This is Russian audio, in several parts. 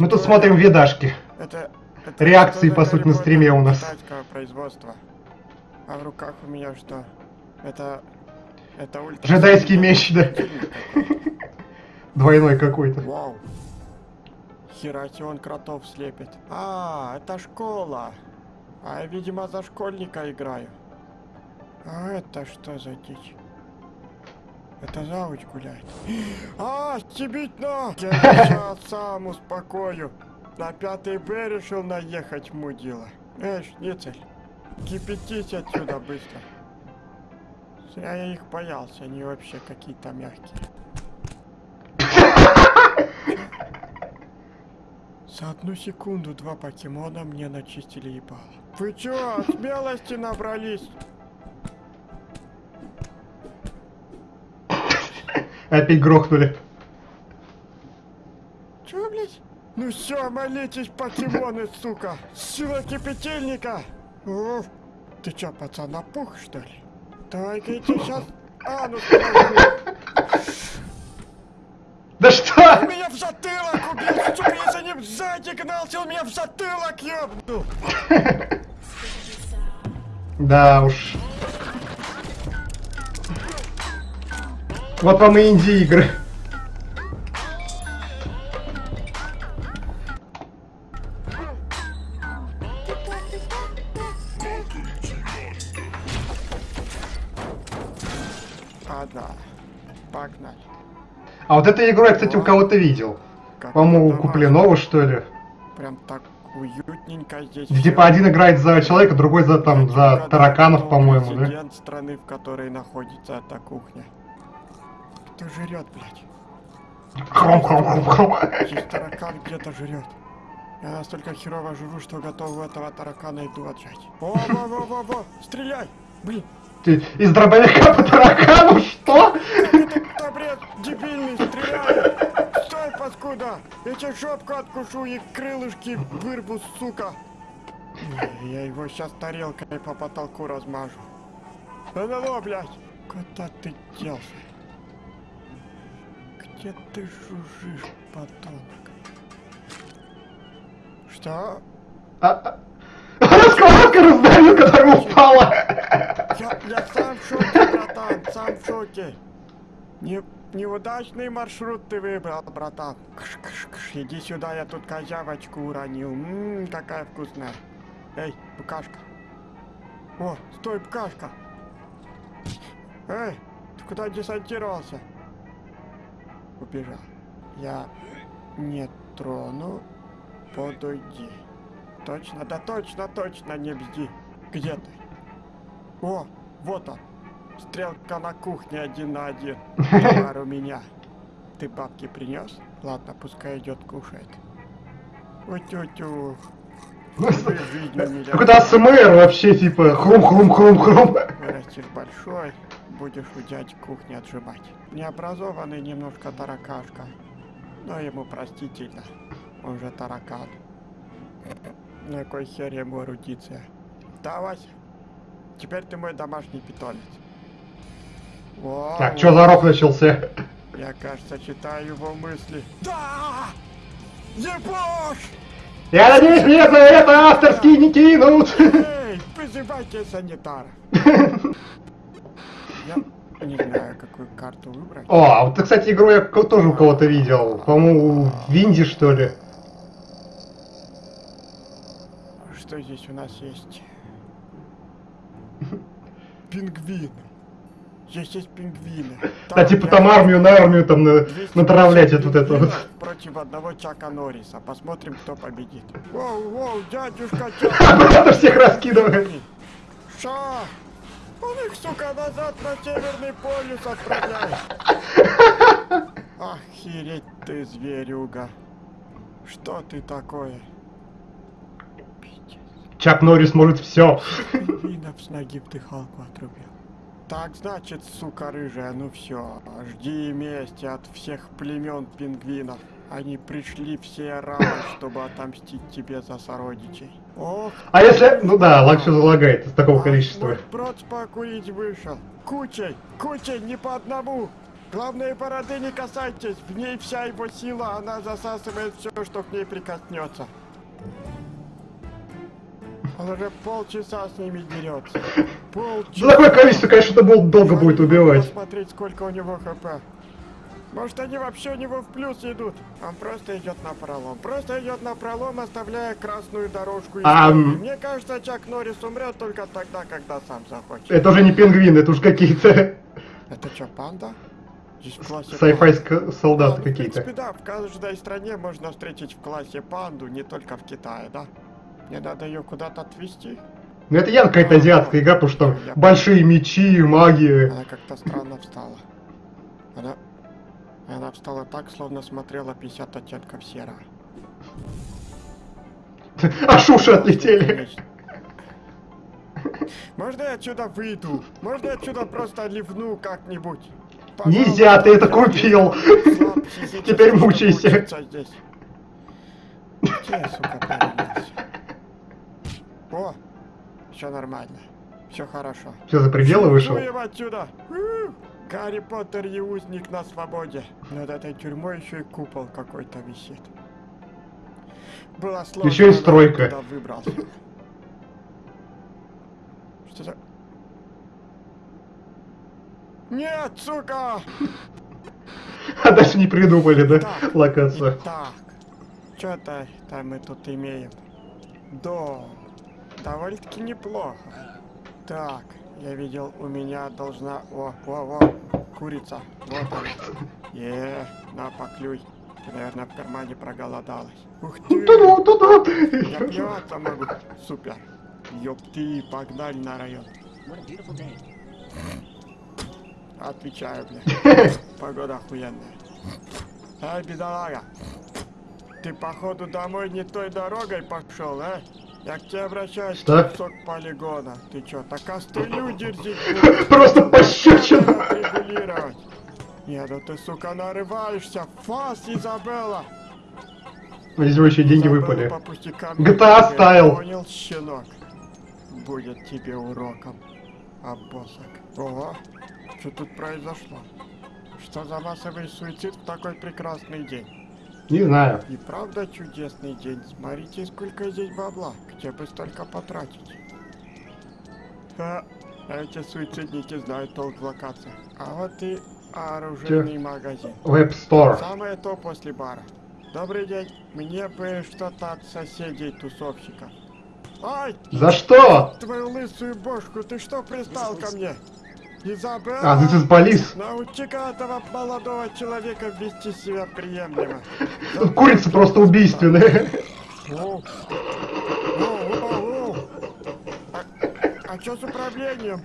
Мы тут смотрим видашки. Это, это Реакции, по сути, на стриме у нас. производства? А в руках у меня что? Это... Это ультра... Джедайский меч, да. Двойной какой-то. Вау. Хераси он кротов слепит. А, это школа. А я, видимо, за школьника играю. А это что за дичь? Это завуч гуляет. А, стебитно! Я сейчас сам успокою. На пятый Б решил наехать, мудила. Эй, шницель, кипятись отсюда быстро. Зря я их боялся, они вообще какие-то мягкие. За одну секунду два покемона мне начистили ебало. Вы чё, смелости набрались? Опять грохнули. Чё, блядь? Ну все, молитесь, покемоны, сука! Сила кипятильника! Уф. Ты чё, пацан, напух, что ли? Давай-ка тебе сейчас анус прожгу. Да что? Он меня в затылок убил, сука, я за ним сзади гнался, он меня в затылок ёбнул! Да уж. Вот вам и инди-игры. Ладно, погнали. А вот эту игру я, кстати, у кого-то видел. По-моему, у Куплинова, что ли. Прям так уютненько здесь. Типа один играет за человека, другой за там за тараканов, по-моему, да? страны, в которой находится эта кухня. Кто жрет, блядь? Хром, хром, хром, хром. Здесь таракан где-то жрет. Я настолько херово жру, что готов у этого таракана иду отжать. О, во, во, во, во, стреляй! Блин, Ты из дробовика по таракану, что? это бред дебильный, стреляй! Стой, паскуда! Я тебе жопку откушу и крылышки вырву, сука! Я его сейчас тарелкой по потолку размажу. Ну-ну, блядь! Куда ты делся? Где ты жужжишь, подонок? Что? А, а. Сковородка раздавил, которая упала. Я, я сам в шоке, братан, сам в шоке. Не, неудачный маршрут ты выбрал, братан. Кш, кш, кш, иди сюда, я тут козявочку уронил. Ммм, какая вкусная. Эй, букашка. О, стой, букашка. Эй, ты куда десантировался? Убежал. Я не трону, подойди. Точно, да точно, точно, не бзди. Где ты? О, вот он. Стрелка на кухне один на один. Товар у меня. Ты бабки принес? Ладно, пускай идет кушает. Утю-тю. Миллион. Какой-то АСМР вообще, типа, хрум-хрум-хрум-хрум. Вырастешь большой, будешь у дяди кухни отжимать. Необразованный немножко таракашка. Но ему простительно. Он же таракан. На кой хер ему эрудиция? Да, Вася? Теперь ты мой домашний питомец. Во, Так, что за рок начался? Я, кажется, читаю его мысли. Да! Ебошь! Я надеюсь, мне за это авторские не кинут. Эй, вызывайте санитара. Я не знаю, какую карту выбрать. О, а вот, кстати, игру я тоже у кого-то видел. По-моему, в Винди, что ли. Что здесь у нас есть? Пингвины. Здесь есть пингвины. А типа там армию на армию там на- натравлять вот это вот. Против одного Чака Норриса. Посмотрим, кто победит. Воу, воу, дядюшка Чак. Всех раскидывает. Ша! Он их, сука, назад на Северный полюс отправляет. Охереть ты, зверюга. Что ты такое? Чак Норрис может все. Пингвинов с ноги в дыхалку отрубил. Так значит, сука рыжая, ну все, жди мести от всех племен пингвинов. Они пришли все разом, чтобы отомстить тебе за сородичей. Ох, А если... Ну да, все залагает из такого количества. Вот брод покурить вышел. Кучей, кучей, не по одному. Главное, бороды не касайтесь. В ней вся его сила. Она засасывает все, что к ней прикоснется. Он уже полчаса с ними дерется. Полчаса. За такое количество, конечно, это долго будет убивать. Посмотреть, сколько у него хп. Может, они вообще у него в плюс идут? Он просто идет на пролом. Просто идет на пролом, оставляя красную дорожку. А. Мне кажется, Чак Норрис умрет только тогда, когда сам захочет. Это уже не пингвины, это уж какие-то Это что, панда? В ска- солдаты А, В какие-то. принципе, да, в каждой стране можно встретить в классе панду, не только в Китае, да? Мне надо ее куда-то отвезти. Ну это явно какая-то азиатская игра, потому что там Я- большие мечи, магия. Она как-то странно встала. Она... Она встала так, словно смотрела 50 оттенков серого. Аж уши отлетели. Можно я отсюда выйду? Можно я отсюда просто ливну как-нибудь? Нельзя, ты это купил. Теперь мучайся. Где я, сука? О, все нормально. Все хорошо. Все за пределы вышел. Отсюда! Гарри Поттер и узник на свободе. Над этой тюрьмой еще и купол какой-то висит. Было сложно, Еще и стройка. туда выбрался. Что за... Нет, сука! А дальше не придумали, да, Так, локацию. Итак, что-то там мы тут имеем. Дом. Довольно-таки неплохо. Так, я видел, у меня должна... О, о, о, курица. Вот она. Е, на, поклюй. Ты, наверное, в кармане проголодалась. Ух ты! Туда, туда. Я плеваться могу. Супер. Ёпты, погнали на район. Отвечаю, блядь. Погода охуенная. Эй, бедолага. Ты, походу, домой не той дорогой пошел, а? Я к тебе обращаюсь, Что? кусок полигона. Ты чё, так кастрюлю дерзить? Просто пощечина. Регулировать. Нет, ну ты, сука, нарываешься. Фас, Изабелла. Видимо, еще деньги Изабелла выпали. GTA трогай, style. Понял, щенок? Будет тебе уроком, обосок. Ого, что тут произошло? Что за массовый суицид в такой прекрасный день? Не знаю. И правда чудесный день. Смотрите, сколько здесь бабла. Где бы столько потратить? Ха, эти суицидники знают толк в локациях. А вот и оружейный магазин. Web Store. Самое то после бара. Добрый день. Мне бы что-то от соседей тусовщиков. Ай, За что? твою лысую бошку, ты что пристал ко мне? А, this is police. Научи-ка этого молодого человека вести себя приемлемо. Тут курица просто убийственная. Оу, оу, оу. А, а что с управлением?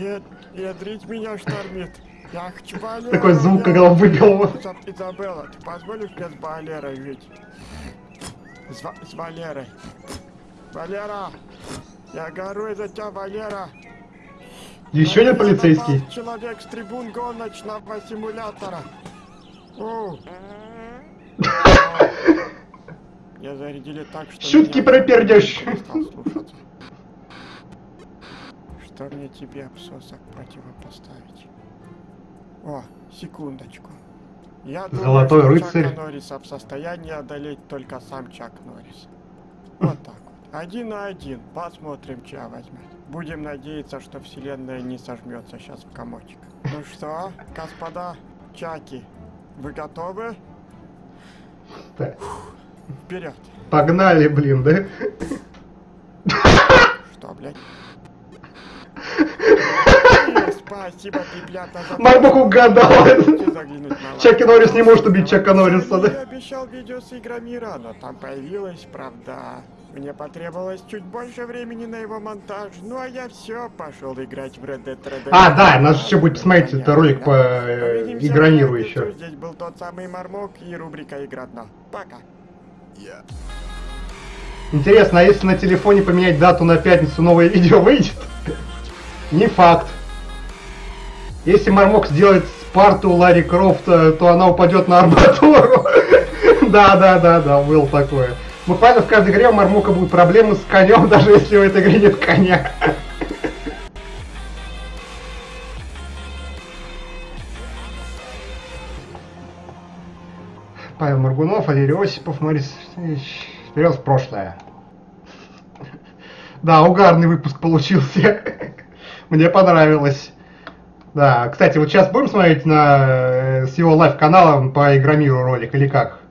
Нет, ядрить меня штормит. Я хочу Валеру, Такой звук, когда он выбил. Изаб- Изабелла, ты позволишь мне с Валерой жить? С, с Валерой. Валера! Я гору из-за тебя, Валера! Еще один полицейский. Человек с трибун гоночного симулятора. Я зарядили так, что... Шутки про пердеж. Что мне тебе, обсосок, противопоставить? О, секундочку. Я думаю, Золотой что рыцарь. Чака Норриса в состоянии одолеть только сам Чак Норрис. Вот так вот. Один на один. Посмотрим, чья возьмет. Будем надеяться, что вселенная не сожмется сейчас в комочек. Ну что, господа Чаки, вы готовы? Так, Вперед! Погнали, блин, да? Что, блядь? Спасибо, ребята, за... Мармок угадал. Чаки. Норрис не может убить Чака Норриса, Я да? обещал видео с играми но там появилась правда. Мне потребовалось чуть больше времени на его монтаж, ну а я все пошел играть в Red Dead Redemption. А, да, нас еще будет посмотреть Понятно, это ролик по э, Игрониру еще. Здесь был тот самый Мармок и рубрика Игра дно. Пока. Интересно, а если на телефоне поменять дату на пятницу, новое видео выйдет? Не факт. Если Мармок сделает Спарту Ларри Крофта, то она упадет на арматуру. Да, да, да, мы поняли, в каждой игре у Мармука будут проблемы с конем, даже если в этой игре нет коня. Павел Маргунов, Валерий Осипов, Марис вперед в прошлое. Да, угарный выпуск получился. Мне понравилось. Да, кстати, вот сейчас будем смотреть на э, с его лайв-каналом по Игромиру ролик или как?